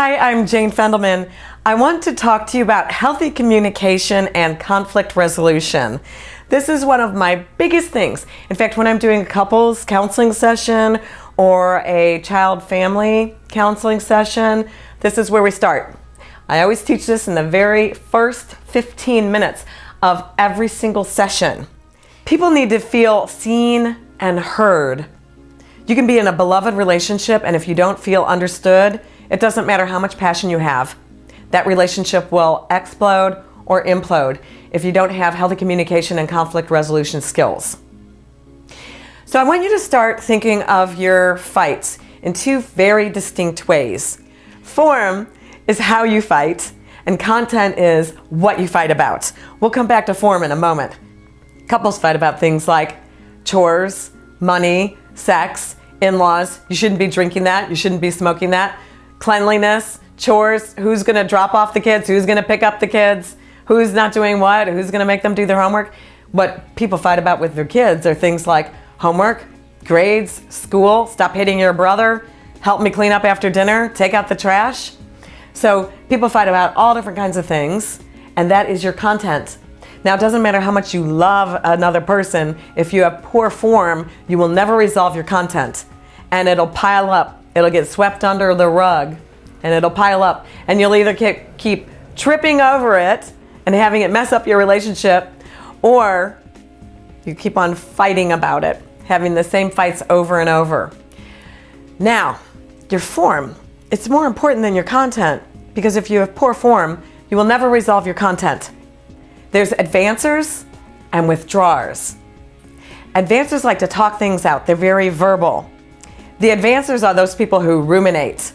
Hi, I'm Jane Fendelman. I want to talk to you about healthy communication and conflict resolution. This is one of my biggest things. In fact, when I'm doing a couples counseling session or a child family counseling session, this is where we start. I always teach this in the very first 15 minutes of every single session. People need to feel seen and heard. You can be in a beloved relationship and if you don't feel understood, it doesn't matter how much passion you have. That relationship will explode or implode if you don't have healthy communication and conflict resolution skills. So I want you to start thinking of your fights in two very distinct ways. Form is how you fight and content is what you fight about. We'll come back to form in a moment. Couples fight about things like chores, money, sex, in-laws. You shouldn't be drinking that. You shouldn't be smoking that cleanliness, chores, who's gonna drop off the kids, who's gonna pick up the kids, who's not doing what, who's gonna make them do their homework. What people fight about with their kids are things like homework, grades, school, stop hitting your brother, help me clean up after dinner, take out the trash. So people fight about all different kinds of things, and that is your content. Now, it doesn't matter how much you love another person, if you have poor form, you will never resolve your content. And it'll pile up It'll get swept under the rug and it'll pile up and you'll either keep tripping over it and having it mess up your relationship or you keep on fighting about it, having the same fights over and over. Now, your form, it's more important than your content because if you have poor form, you will never resolve your content. There's advancers and withdrawers. Advancers like to talk things out. They're very verbal. The advancers are those people who ruminate.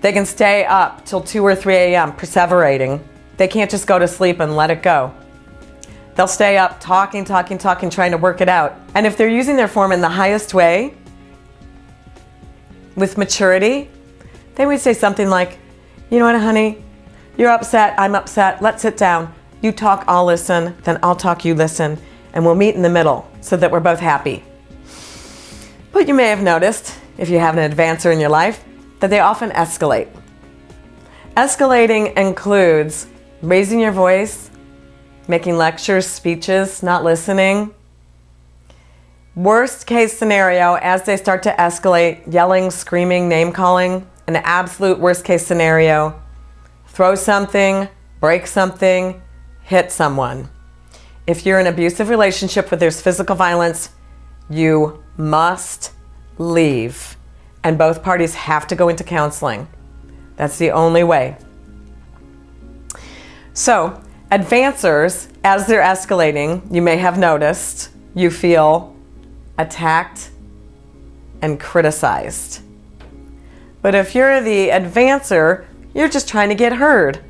They can stay up till 2 or 3 a.m. perseverating. They can't just go to sleep and let it go. They'll stay up talking, talking, talking, trying to work it out. And if they're using their form in the highest way, with maturity, they would say something like, you know what, honey, you're upset, I'm upset, let's sit down. You talk, I'll listen, then I'll talk, you listen, and we'll meet in the middle so that we're both happy. But you may have noticed, if you have an advancer in your life, that they often escalate. Escalating includes raising your voice, making lectures, speeches, not listening. Worst case scenario, as they start to escalate, yelling, screaming, name calling, an absolute worst case scenario, throw something, break something, hit someone. If you're in an abusive relationship where there's physical violence, you must leave and both parties have to go into counseling. That's the only way. So advancers, as they're escalating, you may have noticed, you feel attacked and criticized. But if you're the advancer, you're just trying to get heard.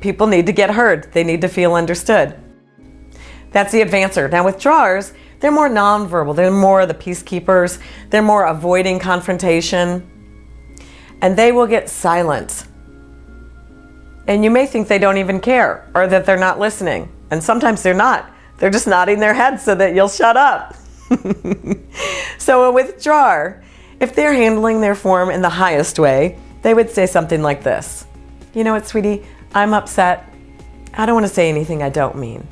People need to get heard. They need to feel understood. That's the advancer. Now withdrawers, they're more nonverbal. They're more the peacekeepers. They're more avoiding confrontation. And they will get silent. And you may think they don't even care or that they're not listening. And sometimes they're not. They're just nodding their heads so that you'll shut up. so a withdrawer, if they're handling their form in the highest way, they would say something like this. You know what, sweetie? I'm upset. I don't want to say anything I don't mean.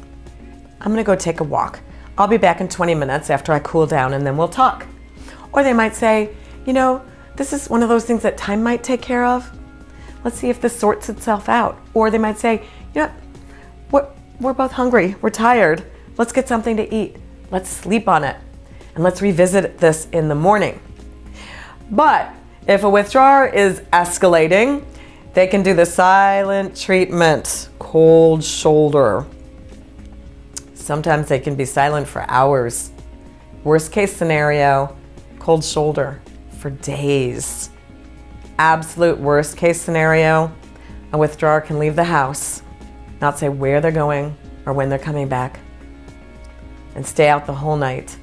I'm going to go take a walk. I'll be back in 20 minutes after I cool down and then we'll talk. Or they might say, you know, this is one of those things that time might take care of. Let's see if this sorts itself out. Or they might say, you know, we're, we're both hungry, we're tired. Let's get something to eat. Let's sleep on it. And let's revisit this in the morning. But if a withdrawer is escalating, they can do the silent treatment, cold shoulder. Sometimes they can be silent for hours. Worst case scenario, cold shoulder for days. Absolute worst case scenario, a withdrawer can leave the house, not say where they're going or when they're coming back, and stay out the whole night.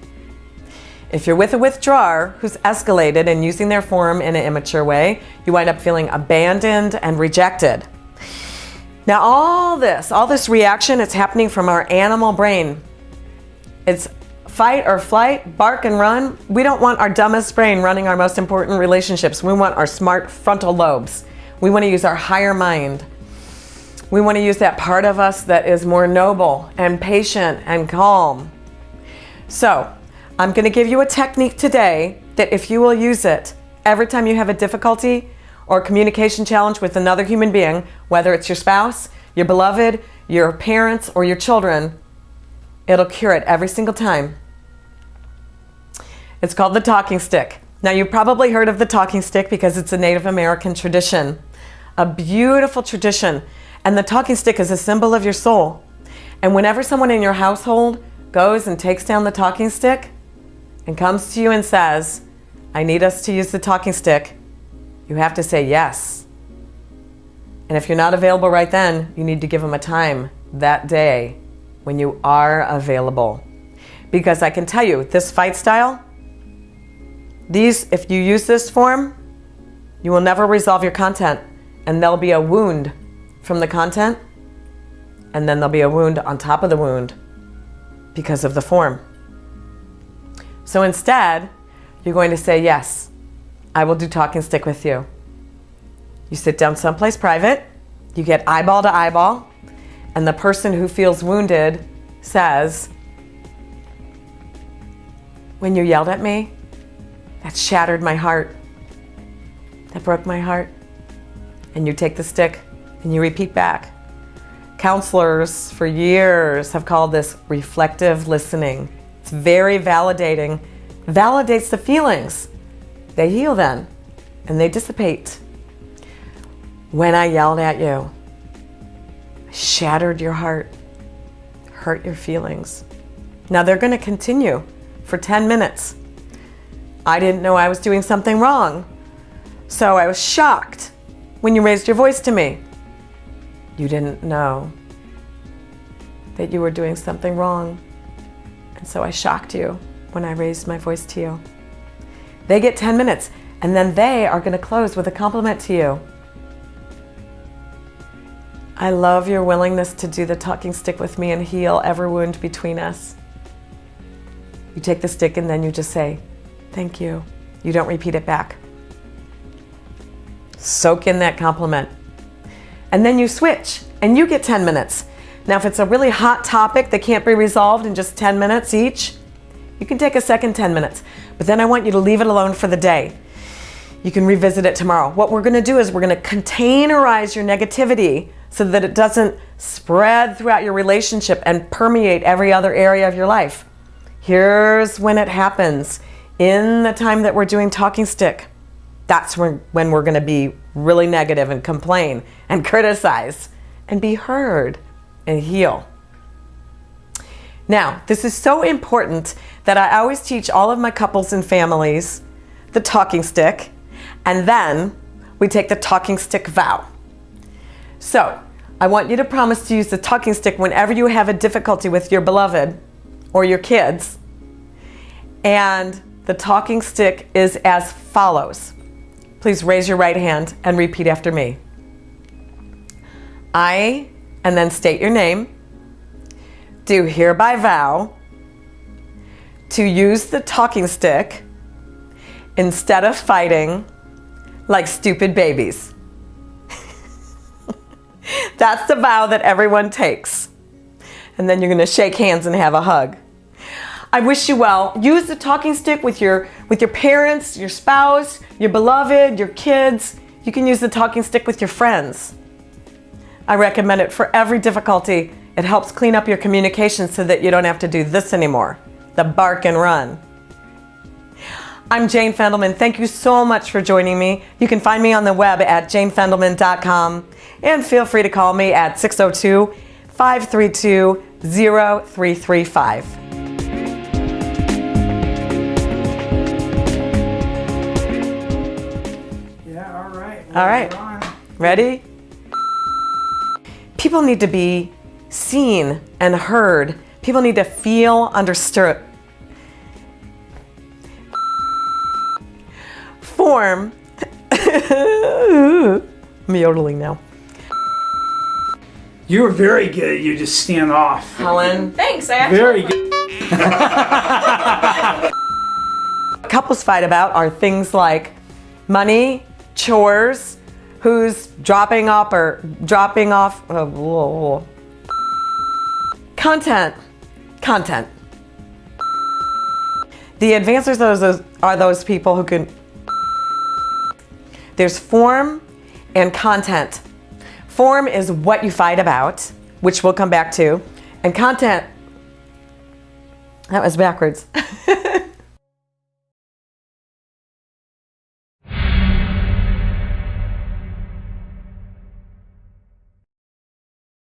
If you're with a withdrawer who's escalated and using their form in an immature way, you wind up feeling abandoned and rejected. Now all this, all this reaction, it's happening from our animal brain. It's fight or flight, bark and run. We don't want our dumbest brain running our most important relationships. We want our smart frontal lobes. We want to use our higher mind. We want to use that part of us that is more noble and patient and calm. So, I'm going to give you a technique today that if you will use it every time you have a difficulty or communication challenge with another human being, whether it's your spouse, your beloved, your parents, or your children, it'll cure it every single time. It's called the talking stick. Now, you've probably heard of the talking stick because it's a Native American tradition, a beautiful tradition. And the talking stick is a symbol of your soul. And whenever someone in your household goes and takes down the talking stick, and comes to you and says, I need us to use the talking stick, you have to say yes. And if you're not available right then, you need to give them a time that day when you are available. Because I can tell you, this fight style, these, if you use this form, you will never resolve your content and there'll be a wound from the content and then there'll be a wound on top of the wound because of the form. So instead, you're going to say, Yes, I will do talking stick with you. You sit down someplace private, you get eyeball to eyeball, and the person who feels wounded says, When you yelled at me, that shattered my heart. That broke my heart. And you take the stick and you repeat back. Counselors for years have called this reflective listening. It's very validating, validates the feelings. They heal then and they dissipate. When I yelled at you, shattered your heart, hurt your feelings. Now they're going to continue for 10 minutes. I didn't know I was doing something wrong. So I was shocked when you raised your voice to me. You didn't know that you were doing something wrong. And so I shocked you when I raised my voice to you. They get 10 minutes and then they are going to close with a compliment to you. I love your willingness to do the talking stick with me and heal every wound between us. You take the stick and then you just say, Thank you. You don't repeat it back. Soak in that compliment. And then you switch and you get 10 minutes. Now, if it's a really hot topic that can't be resolved in just 10 minutes each, you can take a second 10 minutes. But then I want you to leave it alone for the day. You can revisit it tomorrow. What we're going to do is we're going to containerize your negativity so that it doesn't spread throughout your relationship and permeate every other area of your life. Here's when it happens. In the time that we're doing talking stick, that's when, when we're going to be really negative and complain and criticize and be heard and heal. Now, this is so important that I always teach all of my couples and families the talking stick, and then we take the talking stick vow. So, I want you to promise to use the talking stick whenever you have a difficulty with your beloved or your kids. And the talking stick is as follows. Please raise your right hand and repeat after me. I and then state your name. Do hereby vow to use the talking stick instead of fighting like stupid babies. That's the vow that everyone takes. And then you're going to shake hands and have a hug. I wish you well. Use the talking stick with your with your parents, your spouse, your beloved, your kids. You can use the talking stick with your friends. I recommend it for every difficulty. It helps clean up your communication so that you don't have to do this anymore, the bark and run. I'm Jane Fendelman. Thank you so much for joining me. You can find me on the web at janefendelman.com and feel free to call me at 602 532 0335. Yeah, all right. All right. Ready? people need to be seen and heard. People need to feel understood. Form. I'm yodeling now. You were very good. You just stand off. Helen. Thanks. I actually Very good. Couples fight about are things like money, chores, who's dropping up or dropping off. Oh, whoa, whoa. Content. Content. The advancers are those, are those people who can. There's form and content. Form is what you fight about, which we'll come back to, and content. That was backwards.